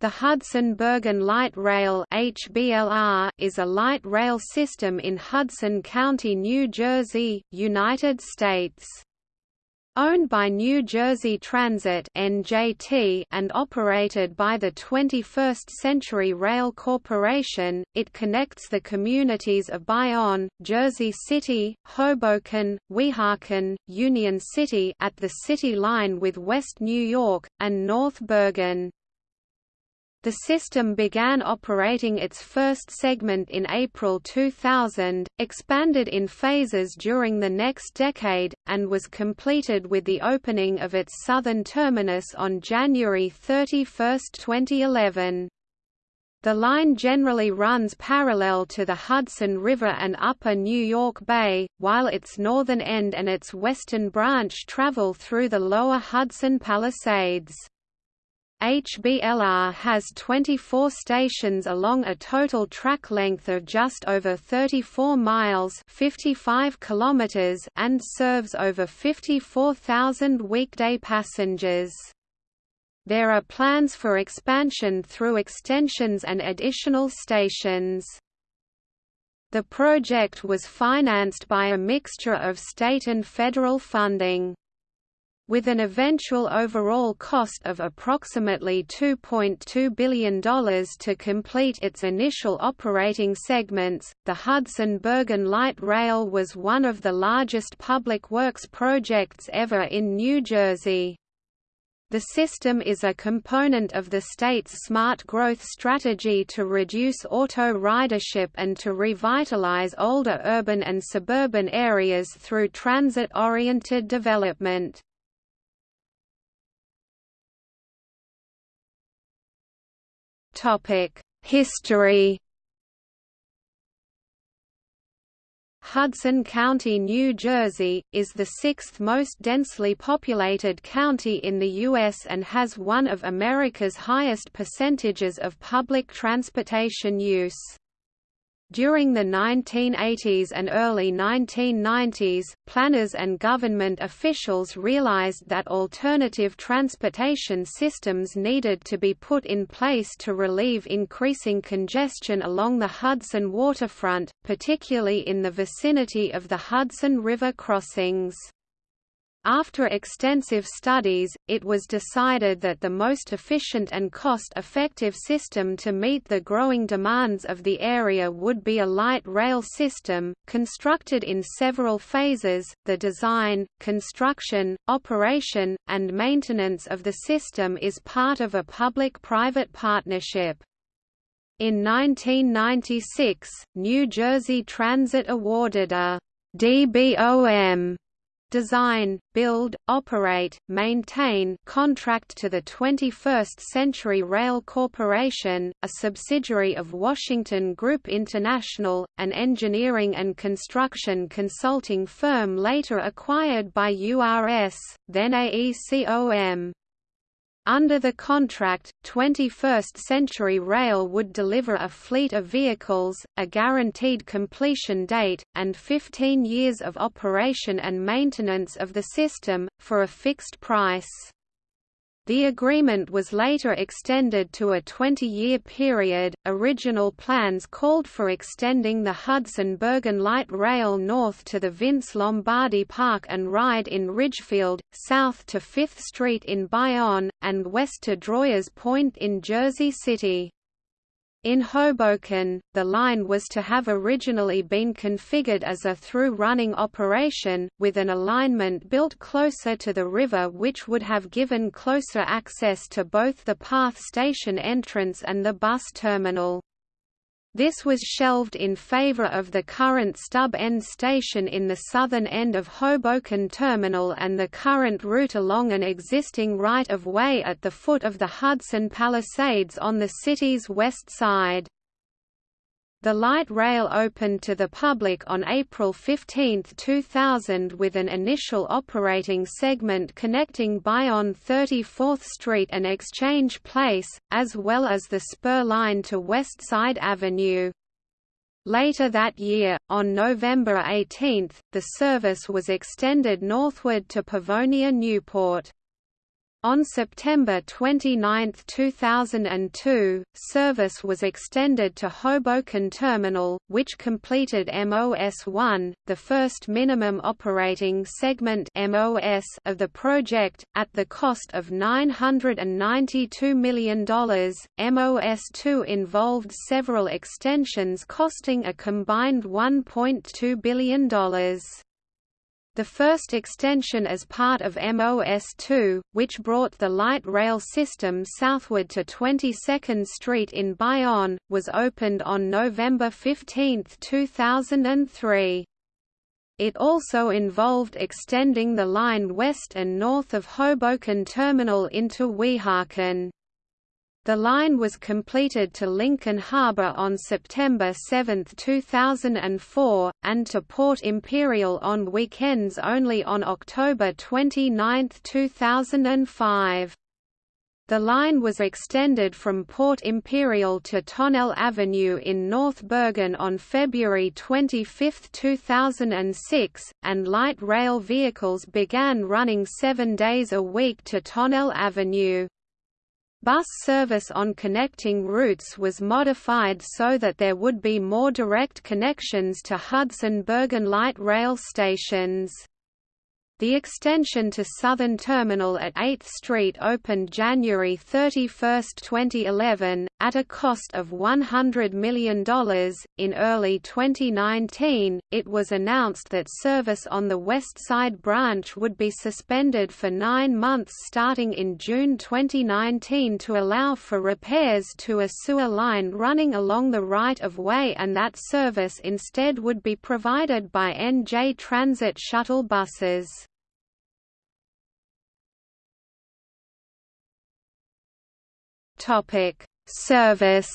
The Hudson-Bergen Light Rail (HBLR) is a light rail system in Hudson County, New Jersey, United States. Owned by New Jersey Transit (NJT) and operated by the 21st Century Rail Corporation, it connects the communities of Bayonne, Jersey City, Hoboken, Weehawken, Union City at the city line with West New York, and North Bergen. The system began operating its first segment in April 2000, expanded in phases during the next decade, and was completed with the opening of its southern terminus on January 31, 2011. The line generally runs parallel to the Hudson River and Upper New York Bay, while its northern end and its western branch travel through the lower Hudson Palisades. HBLR has 24 stations along a total track length of just over 34 miles 55 kilometers and serves over 54,000 weekday passengers. There are plans for expansion through extensions and additional stations. The project was financed by a mixture of state and federal funding with an eventual overall cost of approximately $2.2 billion to complete its initial operating segments. The Hudson-Bergen Light Rail was one of the largest public works projects ever in New Jersey. The system is a component of the state's smart growth strategy to reduce auto ridership and to revitalize older urban and suburban areas through transit-oriented development. History Hudson County, New Jersey, is the sixth most densely populated county in the U.S. and has one of America's highest percentages of public transportation use. During the 1980s and early 1990s, planners and government officials realized that alternative transportation systems needed to be put in place to relieve increasing congestion along the Hudson waterfront, particularly in the vicinity of the Hudson River crossings. After extensive studies, it was decided that the most efficient and cost-effective system to meet the growing demands of the area would be a light rail system, constructed in several phases. The design, construction, operation, and maintenance of the system is part of a public-private partnership. In 1996, New Jersey Transit awarded a DBOM design, build, operate, maintain contract to the 21st Century Rail Corporation, a subsidiary of Washington Group International, an engineering and construction consulting firm later acquired by URS, then AECOM. Under the contract, 21st Century Rail would deliver a fleet of vehicles, a guaranteed completion date, and 15 years of operation and maintenance of the system, for a fixed price. The agreement was later extended to a 20-year period. Original plans called for extending the Hudson-Bergen Light Rail north to the Vince Lombardi Park and Ride in Ridgefield, south to 5th Street in Bayonne, and west to Droyers Point in Jersey City. In Hoboken, the line was to have originally been configured as a through-running operation, with an alignment built closer to the river which would have given closer access to both the PATH station entrance and the bus terminal. This was shelved in favor of the current stub end station in the southern end of Hoboken Terminal and the current route along an existing right-of-way at the foot of the Hudson Palisades on the city's west side. The light rail opened to the public on April 15, 2000 with an initial operating segment connecting Bayonne 34th Street and Exchange Place, as well as the spur line to West Side Avenue. Later that year, on November 18, the service was extended northward to Pavonia Newport. On September 29, 2002, service was extended to Hoboken Terminal, which completed MOS-1, the first minimum operating segment MOS of the project, at the cost of $992 million. MOS-2 involved several extensions costing a combined $1.2 billion. The first extension as part of MOS2, which brought the light rail system southward to 22nd Street in Bayonne, was opened on November 15, 2003. It also involved extending the line west and north of Hoboken Terminal into Weehawken. The line was completed to Lincoln Harbor on September 7, 2004, and to Port Imperial on weekends only on October 29, 2005. The line was extended from Port Imperial to Tonnelle Avenue in North Bergen on February 25, 2006, and light rail vehicles began running seven days a week to Tonnelle Avenue. Bus service on connecting routes was modified so that there would be more direct connections to Hudson Bergen light rail stations. The extension to Southern Terminal at 8th Street opened January 31, 2011, at a cost of $100 million. In early 2019, it was announced that service on the West Side branch would be suspended for nine months starting in June 2019 to allow for repairs to a sewer line running along the right of way and that service instead would be provided by NJ Transit shuttle buses. Topic: Service.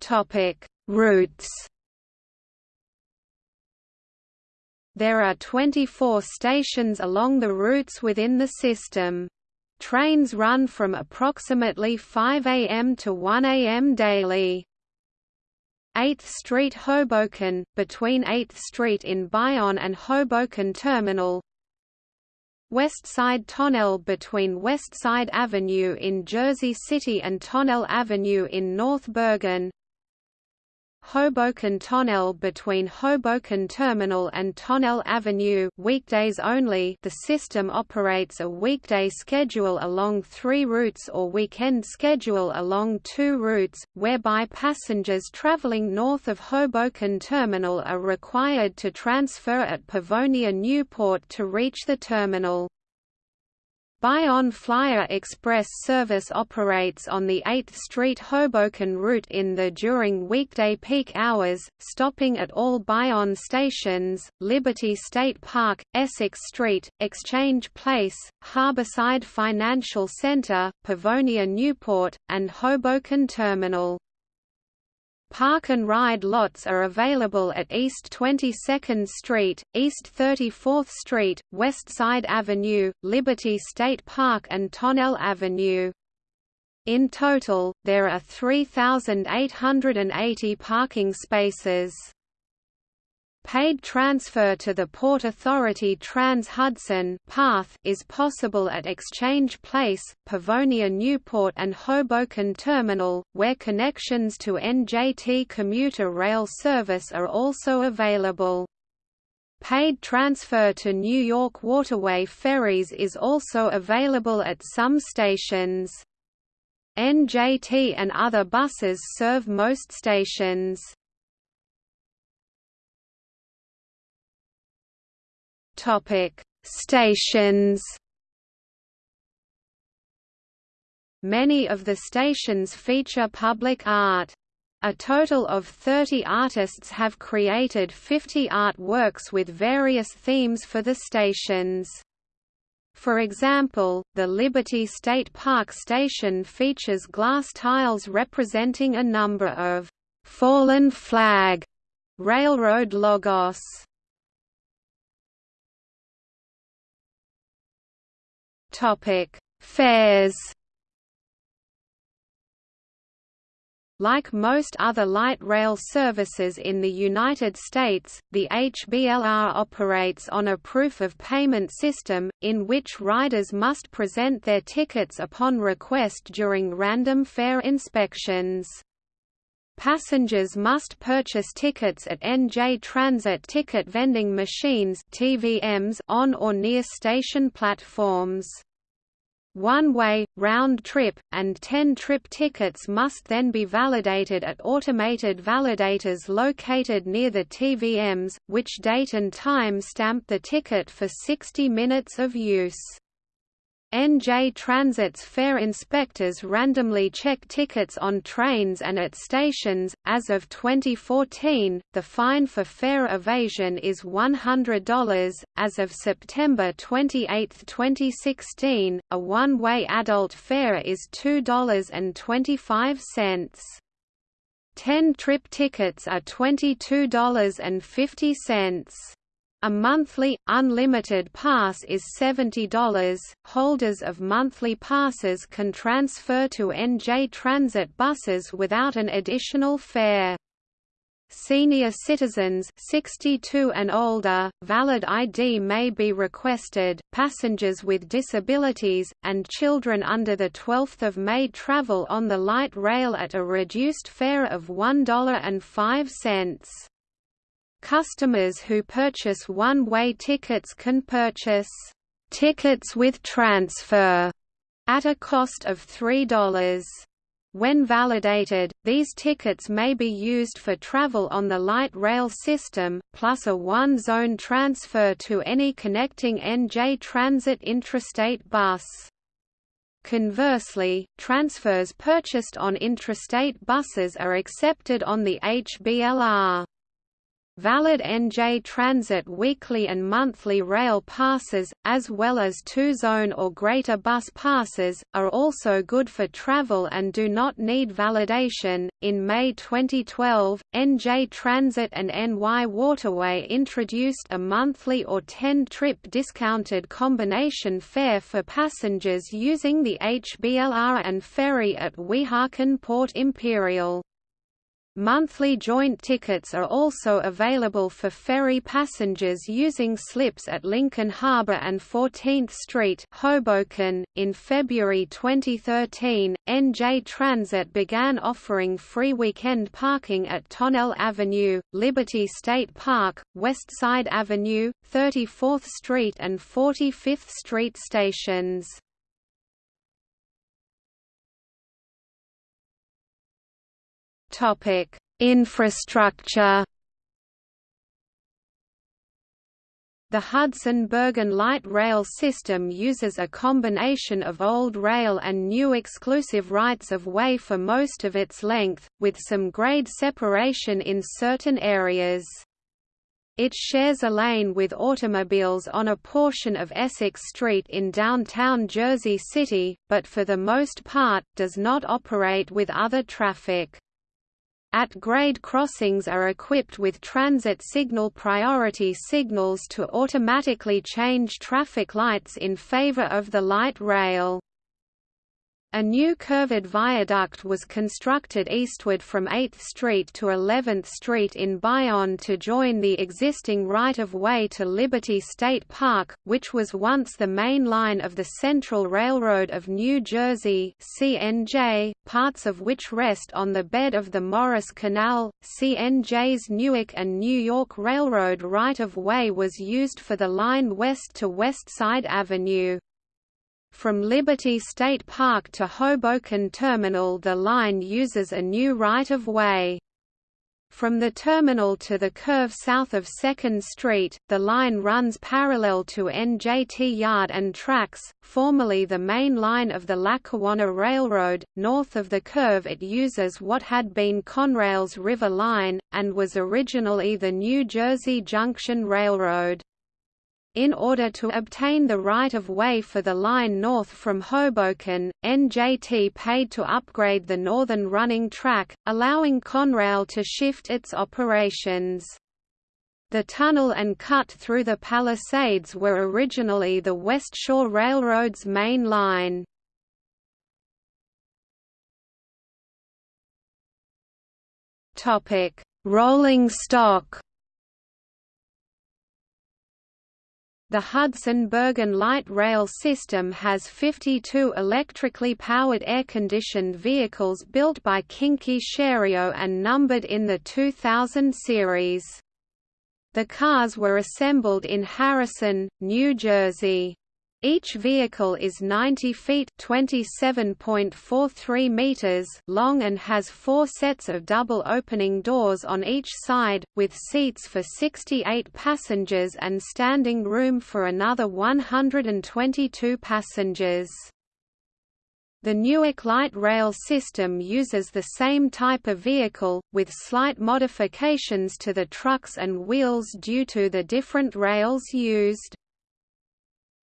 Topic: Routes. There are 24 stations along the routes within the system. Trains run from approximately 5 am to 1 am daily. 8th Street Hoboken, between 8th Street in Bayonne and Hoboken Terminal West Side Tonnelle between West Side Avenue in Jersey City and Tonnelle Avenue in North Bergen Hoboken Tonnelle between Hoboken Terminal and Tonnelle Avenue weekdays only the system operates a weekday schedule along three routes or weekend schedule along two routes, whereby passengers traveling north of Hoboken Terminal are required to transfer at Pavonia Newport to reach the terminal. Bayonne Flyer Express service operates on the 8th Street Hoboken route in the during weekday peak hours, stopping at all Bayonne stations, Liberty State Park, Essex Street, Exchange Place, Harborside Financial Centre, Pavonia Newport, and Hoboken Terminal. Park and ride lots are available at East 22nd Street, East 34th Street, West Side Avenue, Liberty State Park and Tonnelle Avenue. In total, there are 3,880 parking spaces. Paid transfer to the Port Authority Trans-Hudson path is possible at Exchange Place, Pavonia Newport and Hoboken Terminal, where connections to NJT commuter rail service are also available. Paid transfer to New York Waterway ferries is also available at some stations. NJT and other buses serve most stations. Topic: Stations. Many of the stations feature public art. A total of 30 artists have created 50 artworks with various themes for the stations. For example, the Liberty State Park station features glass tiles representing a number of «fallen flag» railroad logos. Topic: Fares. Like most other light rail services in the United States, the HBLR operates on a proof of payment system, in which riders must present their tickets upon request during random fare inspections. Passengers must purchase tickets at NJ Transit ticket vending machines TVMs on or near station platforms. One-way, round-trip, and 10-trip tickets must then be validated at automated validators located near the TVMs, which date and time stamp the ticket for 60 minutes of use. NJ Transit's fare inspectors randomly check tickets on trains and at stations. As of 2014, the fine for fare evasion is $100. As of September 28, 2016, a one way adult fare is $2.25. 10 trip tickets are $22.50. A monthly, unlimited pass is $70. Holders of monthly passes can transfer to NJ Transit buses without an additional fare. Senior citizens 62 and older, valid ID may be requested, passengers with disabilities, and children under the 12th of May travel on the light rail at a reduced fare of $1.05. Customers who purchase one-way tickets can purchase tickets with transfer at a cost of $3. When validated, these tickets may be used for travel on the light rail system, plus a one-zone transfer to any connecting NJ Transit intrastate bus. Conversely, transfers purchased on intrastate buses are accepted on the HBLR. Valid NJ Transit weekly and monthly rail passes, as well as two-zone or greater bus passes, are also good for travel and do not need validation. In May 2012, NJ Transit and NY Waterway introduced a monthly or 10-trip discounted combination fare for passengers using the HBLR and ferry at Weehawken Port Imperial. Monthly joint tickets are also available for ferry passengers using slips at Lincoln Harbor and 14th Street, Hoboken. In February 2013, NJ Transit began offering free weekend parking at Tonnelle Avenue, Liberty State Park, Westside Avenue, 34th Street and 45th Street stations. Topic: Infrastructure. The Hudson-Bergen light rail system uses a combination of old rail and new exclusive rights-of-way for most of its length, with some grade separation in certain areas. It shares a lane with automobiles on a portion of Essex Street in downtown Jersey City, but for the most part, does not operate with other traffic. At-grade crossings are equipped with transit signal priority signals to automatically change traffic lights in favor of the light rail. A new curved viaduct was constructed eastward from 8th Street to 11th Street in Bayonne to join the existing right-of-way to Liberty State Park, which was once the main line of the Central Railroad of New Jersey CNJ, parts of which rest on the bed of the Morris Canal. CNJ's Newark and New York Railroad right-of-way was used for the line west to West Side Avenue. From Liberty State Park to Hoboken Terminal the line uses a new right-of-way. From the terminal to the curve south of 2nd Street, the line runs parallel to NJT Yard and tracks, formerly the main line of the Lackawanna Railroad. North of the curve it uses what had been Conrail's River Line, and was originally the New Jersey Junction Railroad. In order to obtain the right-of-way for the line north from Hoboken, NJT paid to upgrade the northern running track, allowing Conrail to shift its operations. The tunnel and cut through the Palisades were originally the West Shore Railroad's main line. Rolling stock. The Hudson-Bergen light rail system has 52 electrically powered air-conditioned vehicles built by Kinki Sharyo and numbered in the 2000 series. The cars were assembled in Harrison, New Jersey. Each vehicle is 90 feet (27.43 meters) long and has four sets of double opening doors on each side, with seats for 68 passengers and standing room for another 122 passengers. The Newark light rail system uses the same type of vehicle, with slight modifications to the trucks and wheels due to the different rails used.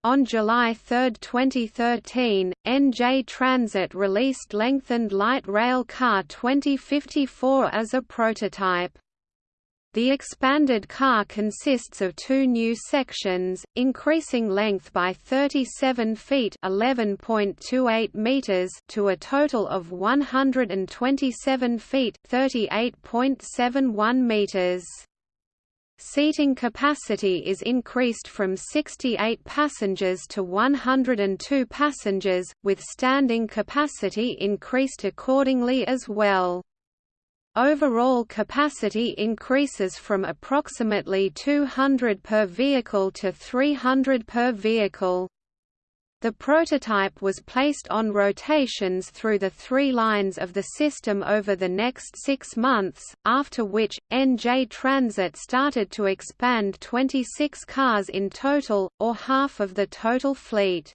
On July 3, 2013, NJ Transit released lengthened light rail car 2054 as a prototype. The expanded car consists of two new sections, increasing length by 37 feet (11.28 meters) to a total of 127 feet (38.71 meters). Seating capacity is increased from 68 passengers to 102 passengers, with standing capacity increased accordingly as well. Overall capacity increases from approximately 200 per vehicle to 300 per vehicle. The prototype was placed on rotations through the three lines of the system over the next six months, after which, NJ Transit started to expand 26 cars in total, or half of the total fleet.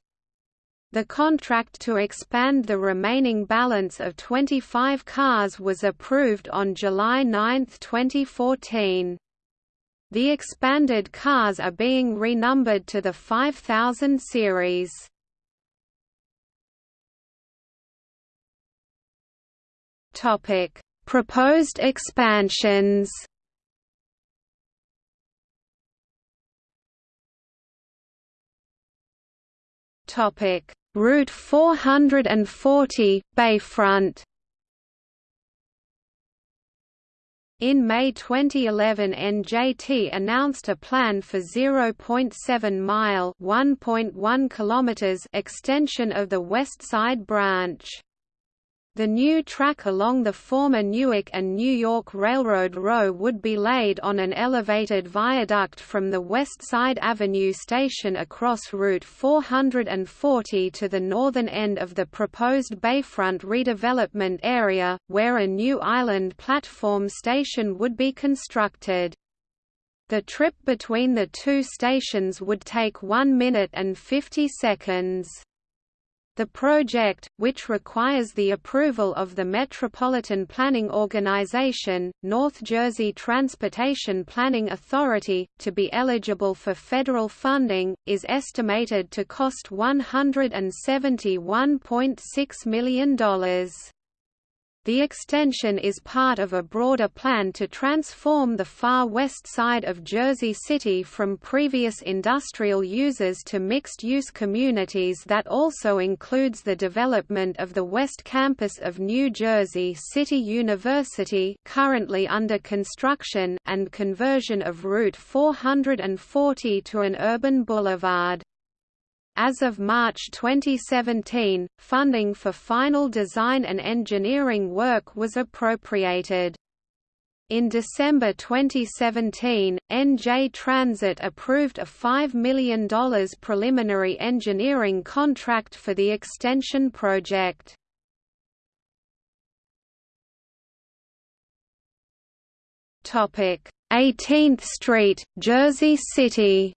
The contract to expand the remaining balance of 25 cars was approved on July 9, 2014. The expanded cars are being renumbered to the 5000 series. Topic: Proposed expansions. Topic: Route 440 Bayfront. In May 2011 NJT announced a plan for 0.7-mile (1.1 extension of the West Side Branch. The new track along the former Newark and New York Railroad row would be laid on an elevated viaduct from the West Side Avenue station across Route 440 to the northern end of the proposed Bayfront redevelopment area, where a new island platform station would be constructed. The trip between the two stations would take 1 minute and 50 seconds. The project, which requires the approval of the Metropolitan Planning Organization, North Jersey Transportation Planning Authority, to be eligible for federal funding, is estimated to cost $171.6 million. The extension is part of a broader plan to transform the far west side of Jersey City from previous industrial users to mixed-use communities that also includes the development of the West Campus of New Jersey City University currently under construction and conversion of Route 440 to an urban boulevard. As of March 2017, funding for final design and engineering work was appropriated. In December 2017, NJ Transit approved a $5 million preliminary engineering contract for the extension project. Topic: 18th Street, Jersey City.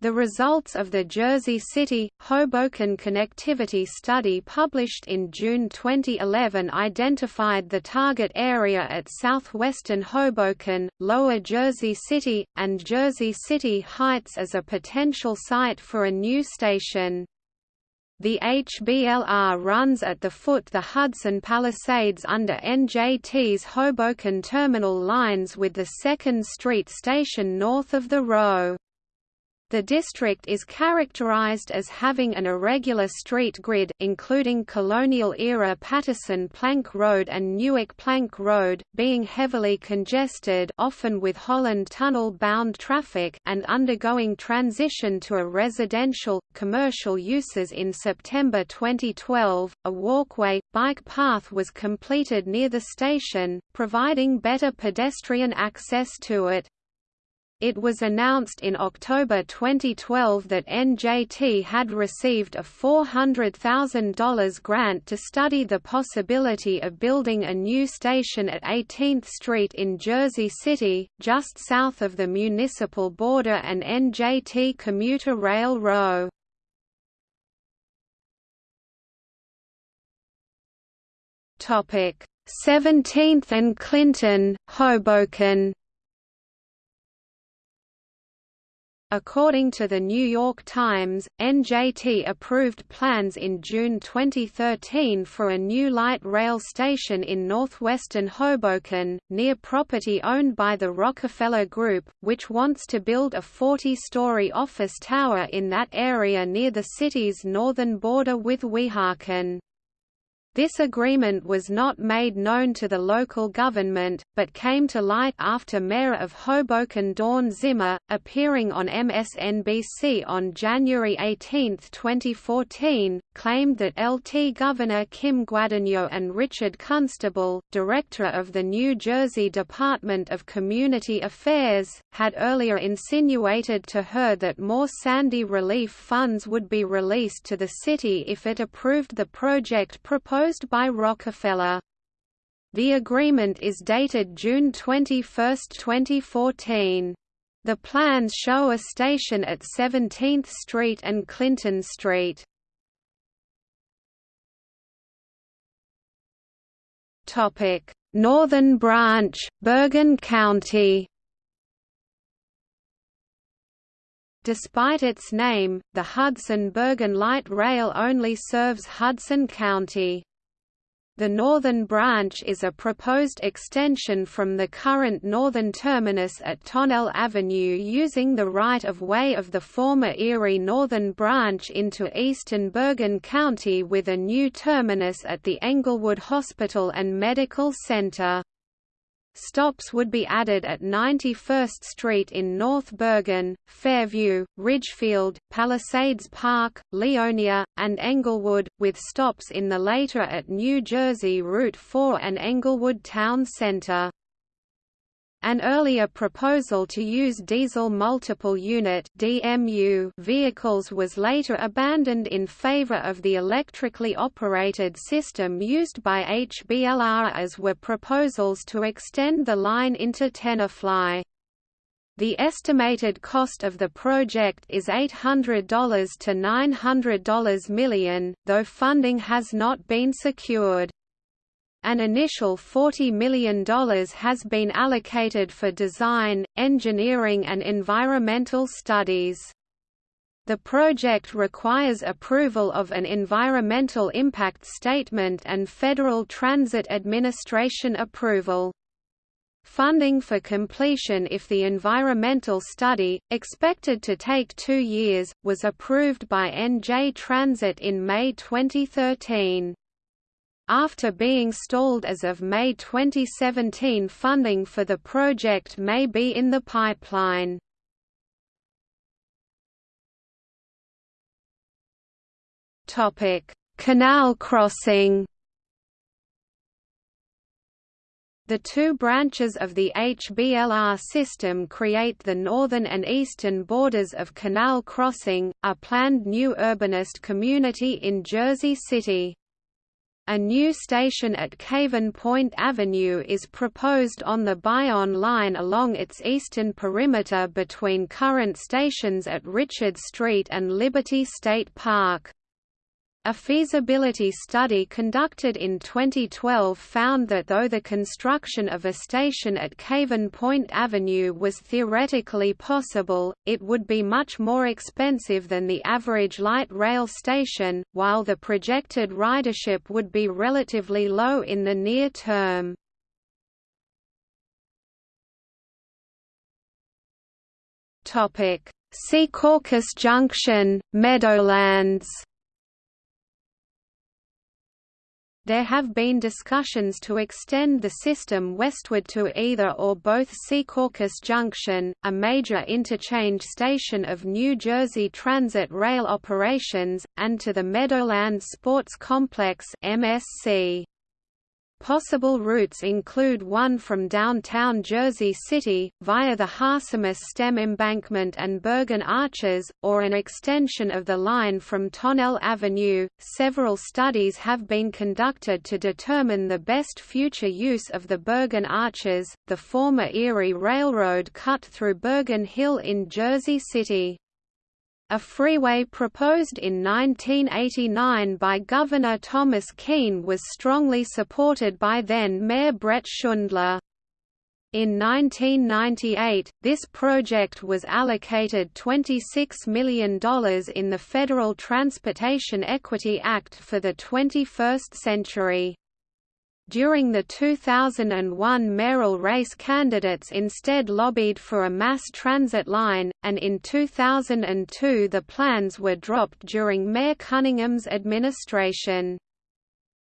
The results of the Jersey City-Hoboken connectivity study published in June 2011 identified the target area at southwestern Hoboken, Lower Jersey City, and Jersey City Heights as a potential site for a new station. The HBLR runs at the foot of the Hudson Palisades under NJT's Hoboken terminal lines with the 2nd Street station north of the row. The district is characterized as having an irregular street grid including colonial-era Paterson Plank Road and Newark Plank Road, being heavily congested often with Holland Tunnel-bound traffic and undergoing transition to a residential, commercial uses in September 2012. A walkway, bike path was completed near the station, providing better pedestrian access to it. It was announced in October 2012 that NJT had received a $400,000 grant to study the possibility of building a new station at 18th Street in Jersey City, just south of the municipal border and NJT commuter rail row. Topic 17th and Clinton, Hoboken According to the New York Times, NJT approved plans in June 2013 for a new light rail station in northwestern Hoboken, near property owned by the Rockefeller Group, which wants to build a 40-story office tower in that area near the city's northern border with Weehawken. This agreement was not made known to the local government, but came to light after Mayor of Hoboken Dawn Zimmer, appearing on MSNBC on January 18, 2014, claimed that LT Governor Kim Guadagno and Richard Constable, director of the New Jersey Department of Community Affairs, had earlier insinuated to her that more Sandy relief funds would be released to the city if it approved the project proposed proposed by Rockefeller. The agreement is dated June 21, 2014. The plans show a station at 17th Street and Clinton Street. Northern Branch, Bergen County. Despite its name, the Hudson-Bergen Light Rail only serves Hudson County. The northern branch is a proposed extension from the current northern terminus at Tonnelle Avenue using the right-of-way of the former Erie Northern Branch into eastern Bergen County with a new terminus at the Englewood Hospital and Medical Center. Stops would be added at 91st Street in North Bergen, Fairview, Ridgefield, Palisades Park, Leonia, and Englewood, with stops in the later at New Jersey Route 4 and Englewood Town Center. An earlier proposal to use diesel multiple unit (DMU) vehicles was later abandoned in favor of the electrically operated system used by HBLR as were proposals to extend the line into Tenafly. The estimated cost of the project is $800 to $900 million, though funding has not been secured. An initial $40 million has been allocated for design, engineering and environmental studies. The project requires approval of an environmental impact statement and Federal Transit Administration approval. Funding for completion if the environmental study, expected to take two years, was approved by NJ Transit in May 2013. After being stalled as of May 2017 funding for the project may be in the pipeline. Canal crossing The two branches of the HBLR system create the northern and eastern borders of Canal Crossing, a planned new urbanist community in Jersey City. A new station at Caven Point Avenue is proposed on the Bayonne line along its eastern perimeter between current stations at Richard Street and Liberty State Park. A feasibility study conducted in 2012 found that though the construction of a station at Caven Point Avenue was theoretically possible, it would be much more expensive than the average light rail station, while the projected ridership would be relatively low in the near term. Secaucus Junction, Meadowlands There have been discussions to extend the system westward to either or both Secaucus Junction, a major interchange station of New Jersey Transit rail operations, and to the Meadowlands Sports Complex MSC. Possible routes include one from downtown Jersey City, via the Harsimus Stem Embankment and Bergen Arches, or an extension of the line from Tonnelle Avenue. Several studies have been conducted to determine the best future use of the Bergen Arches, the former Erie Railroad cut through Bergen Hill in Jersey City. A freeway proposed in 1989 by Governor Thomas Kean was strongly supported by then-Mayor Bret Schundler. In 1998, this project was allocated $26 million in the Federal Transportation Equity Act for the 21st century. During the 2001 mayoral race candidates instead lobbied for a mass transit line, and in 2002 the plans were dropped during Mayor Cunningham's administration.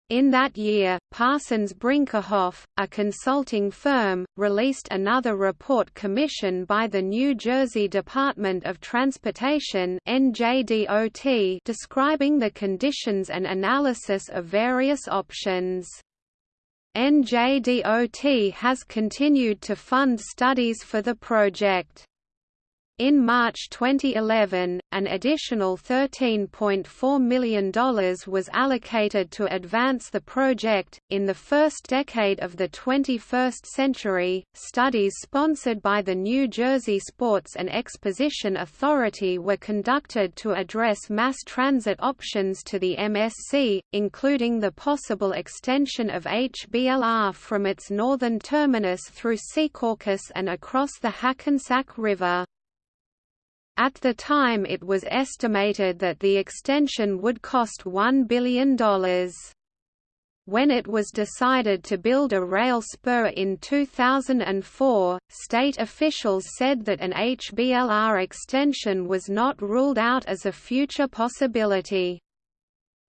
In that year, Parsons Brinckerhoff, a consulting firm, released another report commissioned by the New Jersey Department of Transportation NJDOT describing the conditions and analysis of various options. NJDOT has continued to fund studies for the project. In March 2011, an additional $13.4 million was allocated to advance the project. In the first decade of the 21st century, studies sponsored by the New Jersey Sports and Exposition Authority were conducted to address mass transit options to the MSC, including the possible extension of HBLR from its northern terminus through Secaucus and across the Hackensack River. At the time it was estimated that the extension would cost $1 billion. When it was decided to build a rail spur in 2004, state officials said that an HBLR extension was not ruled out as a future possibility.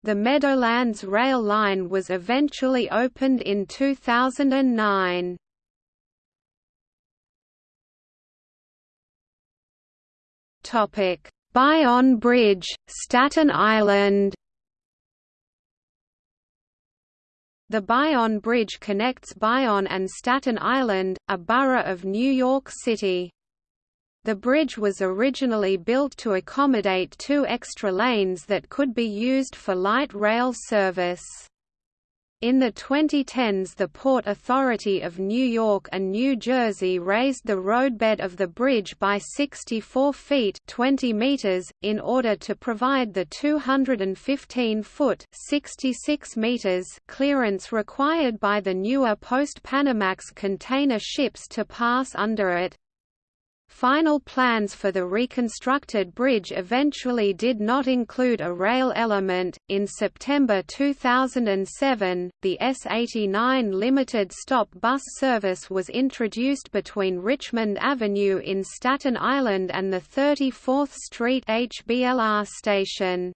The Meadowlands rail line was eventually opened in 2009. Topic: Bayonne Bridge, Staten Island. The Bayonne Bridge connects Bayonne and Staten Island, a borough of New York City. The bridge was originally built to accommodate two extra lanes that could be used for light rail service. In the 2010s the Port Authority of New York and New Jersey raised the roadbed of the bridge by 64 feet 20 meters, in order to provide the 215-foot 66 meters clearance required by the newer post-Panamax container ships to pass under it. Final plans for the reconstructed bridge eventually did not include a rail element. In September 2007, the S89 limited stop bus service was introduced between Richmond Avenue in Staten Island and the 34th Street HBLR station.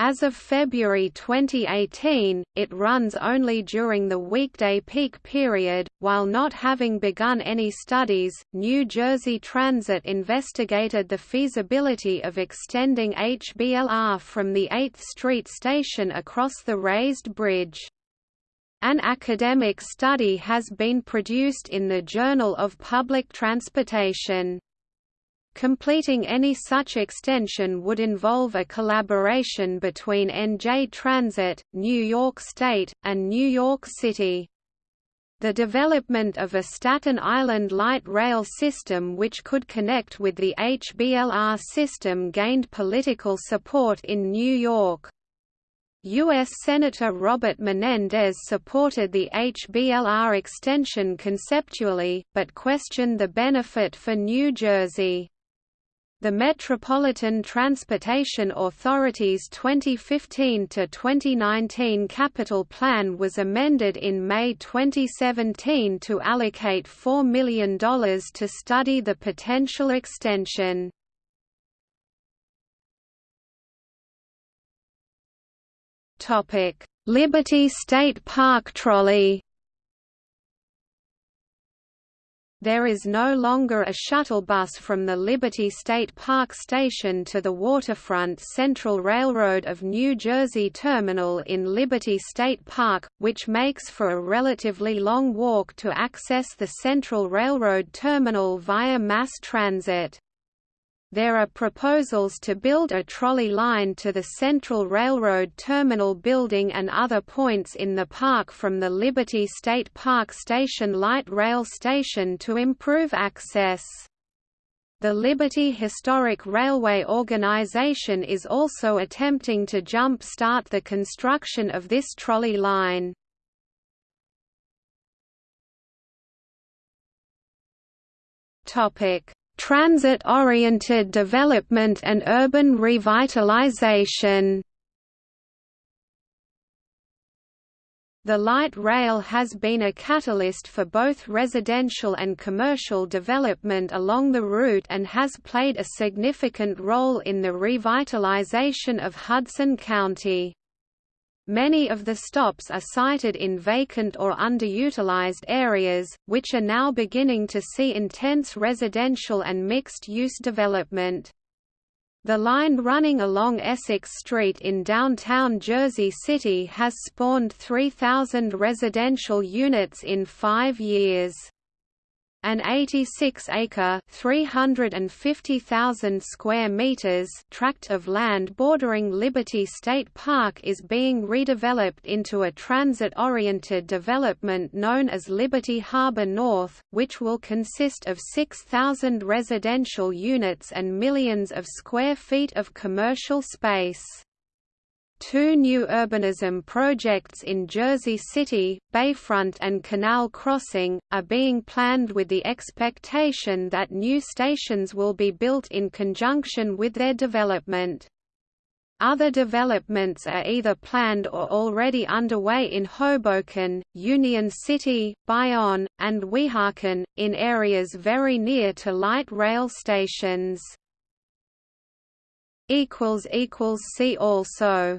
As of February 2018, it runs only during the weekday peak period. While not having begun any studies, New Jersey Transit investigated the feasibility of extending HBLR from the 8th Street station across the raised bridge. An academic study has been produced in the Journal of Public Transportation. Completing any such extension would involve a collaboration between NJ Transit, New York State, and New York City. The development of a Staten Island light rail system which could connect with the HBLR system gained political support in New York. U.S. Senator Robert Menendez supported the HBLR extension conceptually, but questioned the benefit for New Jersey. The Metropolitan Transportation Authority's 2015–2019 capital plan was amended in May 2017 to allocate $4 million to study the potential extension. Liberty State Park Trolley There is no longer a shuttle bus from the Liberty State Park Station to the Waterfront Central Railroad of New Jersey Terminal in Liberty State Park, which makes for a relatively long walk to access the Central Railroad Terminal via mass transit. There are proposals to build a trolley line to the Central Railroad Terminal building and other points in the park from the Liberty State Park Station light rail station to improve access. The Liberty Historic Railway Organization is also attempting to jump-start the construction of this trolley line. Topic Transit-oriented development and urban revitalization The light rail has been a catalyst for both residential and commercial development along the route and has played a significant role in the revitalization of Hudson County. Many of the stops are sited in vacant or underutilized areas, which are now beginning to see intense residential and mixed-use development. The line running along Essex Street in downtown Jersey City has spawned 3,000 residential units in five years. An 86-acre (350,000 square meters) tract of land bordering Liberty State Park is being redeveloped into a transit-oriented development known as Liberty Harbor North, which will consist of 6,000 residential units and millions of square feet of commercial space. Two new urbanism projects in Jersey City, Bayfront and Canal Crossing, are being planned with the expectation that new stations will be built in conjunction with their development. Other developments are either planned or already underway in Hoboken, Union City, Bayonne, and Weehawken, in areas very near to light rail stations. See also